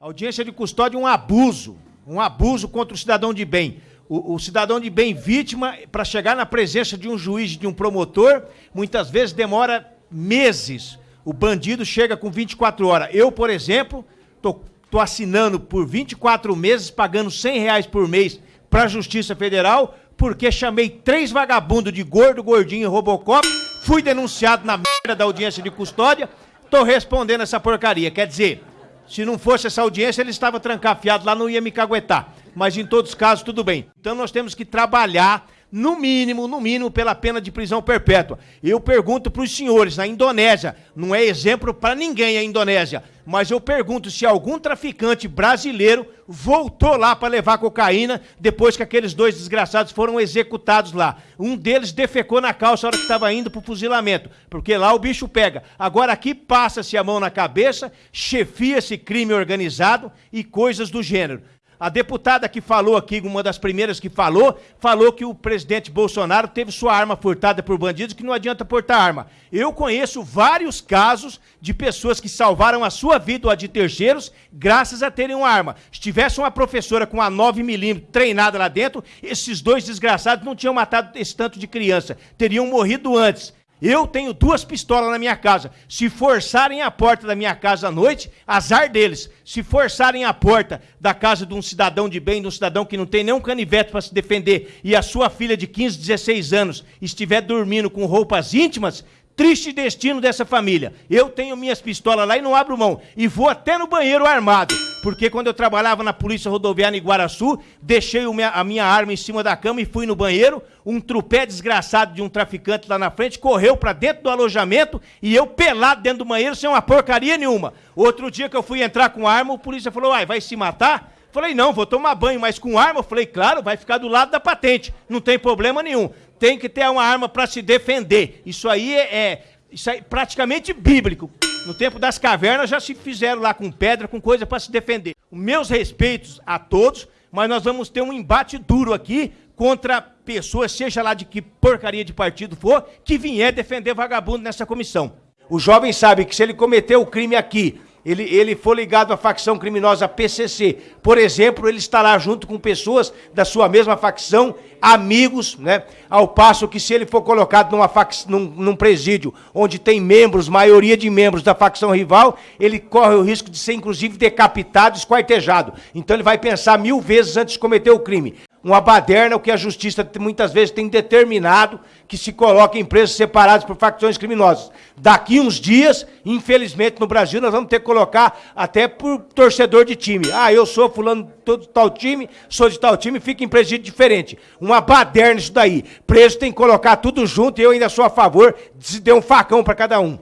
A audiência de custódia é um abuso, um abuso contra o cidadão de bem. O, o cidadão de bem vítima, para chegar na presença de um juiz, de um promotor, muitas vezes demora meses. O bandido chega com 24 horas. Eu, por exemplo, tô, tô assinando por 24 meses, pagando 100 reais por mês para a Justiça Federal, porque chamei três vagabundos de gordo, gordinho e robocop, fui denunciado na merda da audiência de custódia, tô respondendo essa porcaria. Quer dizer, se não fosse essa audiência, ele estava trancafiado lá, não ia me caguetar. Mas em todos os casos, tudo bem. Então nós temos que trabalhar no mínimo, no mínimo, pela pena de prisão perpétua. Eu pergunto para os senhores, na Indonésia, não é exemplo para ninguém a Indonésia, mas eu pergunto se algum traficante brasileiro voltou lá para levar cocaína depois que aqueles dois desgraçados foram executados lá. Um deles defecou na calça na hora que estava indo para o fuzilamento, porque lá o bicho pega. Agora aqui passa-se a mão na cabeça, chefia-se crime organizado e coisas do gênero. A deputada que falou aqui, uma das primeiras que falou, falou que o presidente Bolsonaro teve sua arma furtada por bandidos, que não adianta portar arma. Eu conheço vários casos de pessoas que salvaram a sua vida ou a de terceiros graças a terem uma arma. Se tivesse uma professora com a 9mm treinada lá dentro, esses dois desgraçados não tinham matado esse tanto de criança, teriam morrido antes. Eu tenho duas pistolas na minha casa. Se forçarem a porta da minha casa à noite, azar deles. Se forçarem a porta da casa de um cidadão de bem, de um cidadão que não tem nenhum canivete para se defender, e a sua filha de 15, 16 anos estiver dormindo com roupas íntimas, triste destino dessa família. Eu tenho minhas pistolas lá e não abro mão. E vou até no banheiro armado. Porque quando eu trabalhava na Polícia Rodoviária em Guaraçu, deixei a minha arma em cima da cama e fui no banheiro. Um trupé desgraçado de um traficante lá na frente correu para dentro do alojamento e eu pelado dentro do banheiro sem uma porcaria nenhuma. Outro dia que eu fui entrar com arma, o polícia falou: Uai, vai se matar? Falei, não, vou tomar banho, mas com arma? Falei, claro, vai ficar do lado da patente, não tem problema nenhum tem que ter uma arma para se defender. Isso aí é, é, isso aí é praticamente bíblico. No tempo das cavernas já se fizeram lá com pedra, com coisa para se defender. Meus respeitos a todos, mas nós vamos ter um embate duro aqui contra pessoas, seja lá de que porcaria de partido for, que vier defender vagabundo nessa comissão. O jovem sabe que se ele cometeu o crime aqui, ele, ele for ligado à facção criminosa PCC, por exemplo, ele estará junto com pessoas da sua mesma facção, amigos, né? Ao passo que se ele for colocado numa num, num presídio onde tem membros, maioria de membros da facção rival, ele corre o risco de ser inclusive decapitado, esquartejado. Então ele vai pensar mil vezes antes de cometer o crime uma baderna, o que a justiça muitas vezes tem determinado que se coloque em presos separados por facções criminosas. Daqui uns dias, infelizmente no Brasil, nós vamos ter que colocar até por torcedor de time. Ah, eu sou fulano de tal time, sou de tal time, fica em presídio diferente. Uma baderna isso daí. Preso tem que colocar tudo junto e eu ainda sou a favor de se der um facão para cada um.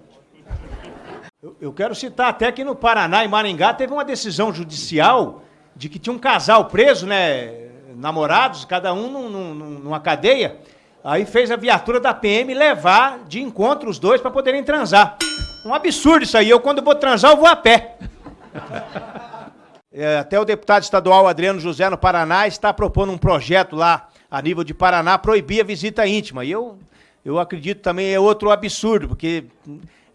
Eu quero citar até que no Paraná e Maringá teve uma decisão judicial de que tinha um casal preso, né? namorados, cada um num, num, numa cadeia. Aí fez a viatura da PM levar de encontro os dois para poderem transar. Um absurdo isso aí. Eu, quando vou transar, eu vou a pé. É, até o deputado estadual Adriano José, no Paraná, está propondo um projeto lá, a nível de Paraná, proibir a visita íntima. E eu, eu acredito também é outro absurdo, porque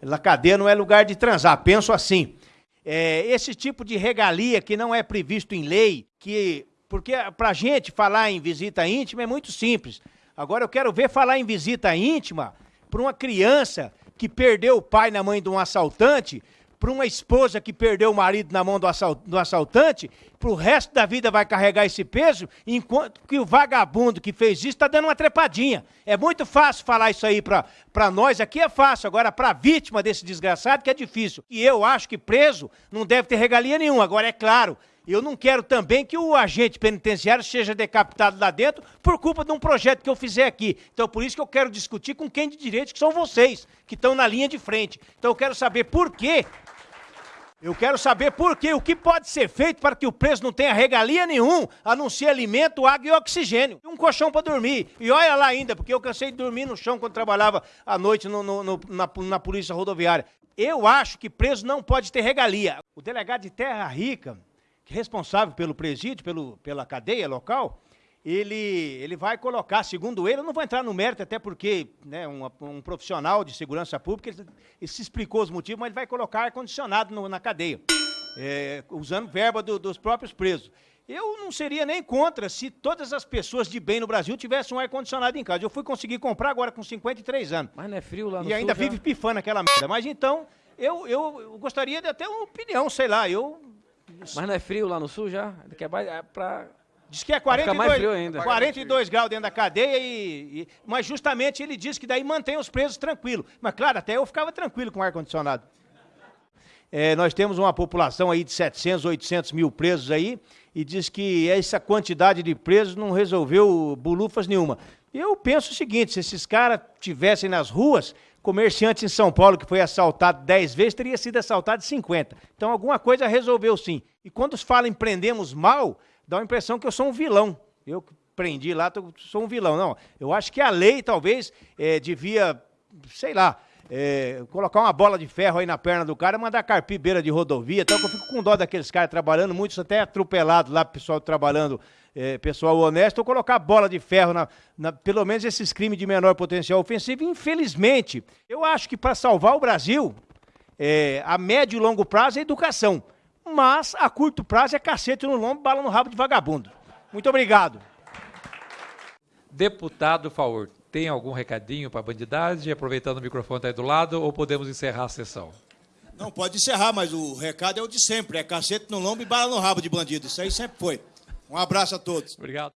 na cadeia não é lugar de transar. Penso assim. É, esse tipo de regalia que não é previsto em lei, que porque para a gente falar em visita íntima é muito simples. Agora eu quero ver falar em visita íntima para uma criança que perdeu o pai na mãe de um assaltante, para uma esposa que perdeu o marido na mão do, do assaltante, para o resto da vida vai carregar esse peso, enquanto que o vagabundo que fez isso está dando uma trepadinha. É muito fácil falar isso aí para nós, aqui é fácil, agora para a vítima desse desgraçado que é difícil. E eu acho que preso não deve ter regalia nenhuma. Agora, é claro, eu não quero também que o agente penitenciário seja decapitado lá dentro por culpa de um projeto que eu fizer aqui. Então, por isso que eu quero discutir com quem de direito, que são vocês, que estão na linha de frente. Então, eu quero saber por quê. Eu quero saber por quê. O que pode ser feito para que o preso não tenha regalia nenhum, a não ser alimento, água e oxigênio. Um colchão para dormir. E olha lá ainda, porque eu cansei de dormir no chão quando trabalhava à noite no, no, no, na, na polícia rodoviária. Eu acho que preso não pode ter regalia. O delegado de Terra Rica responsável pelo presídio, pelo, pela cadeia local, ele, ele vai colocar, segundo ele, eu não vou entrar no mérito, até porque né, um, um profissional de segurança pública, ele, ele, se explicou os motivos, mas ele vai colocar ar-condicionado na cadeia. é, usando verba do, dos próprios presos. Eu não seria nem contra se todas as pessoas de bem no Brasil tivessem um ar-condicionado em casa. Eu fui conseguir comprar agora com 53 anos. Mas não é frio lá no E ainda sul vive pifando aquela merda. Mas então, eu, eu, eu gostaria de ter uma opinião, sei lá. Eu. Mas não é frio lá no sul já? Que é pra... Diz que é Vai ficar 42, mais frio ainda. 42 graus dentro da cadeia e, e- Mas justamente ele diz que daí mantém os presos tranquilos. Mas claro, até eu ficava tranquilo com o ar-condicionado. É, nós temos uma população aí de 700, 800 mil presos aí, e diz que essa quantidade de presos não resolveu bulufas nenhuma. Eu penso o seguinte, se esses caras tivessem nas ruas, comerciante em São Paulo que foi assaltado 10 vezes, teria sido assaltado 50. Então alguma coisa resolveu sim. E quando falam em prendemos mal, dá a impressão que eu sou um vilão. Eu prendi lá, tô- sou um vilão. Não, eu acho que a lei talvez eh, devia, sei lá, é, colocar uma bola de ferro aí na perna do cara, mandar carpir beira de rodovia, tal, que eu fico com dó daqueles caras trabalhando, muitos até atropelados lá, pessoal trabalhando, é, pessoal honesto, ou colocar bola de ferro na, na- pelo menos esses crimes de menor potencial ofensivo. Infelizmente, eu acho que para salvar o Brasil, é, a médio e longo prazo é educação, mas a curto prazo é cacete no lombo, bala no rabo de vagabundo. Muito obrigado. Deputado Faur, tem algum recadinho para a bandidagem? Aproveitando o microfone está aí do lado, ou podemos encerrar a sessão? Não, pode encerrar, mas o recado é o de sempre. É cacete no lombo e bala no rabo de bandido. Isso aí sempre foi. Um abraço a todos. Obrigado.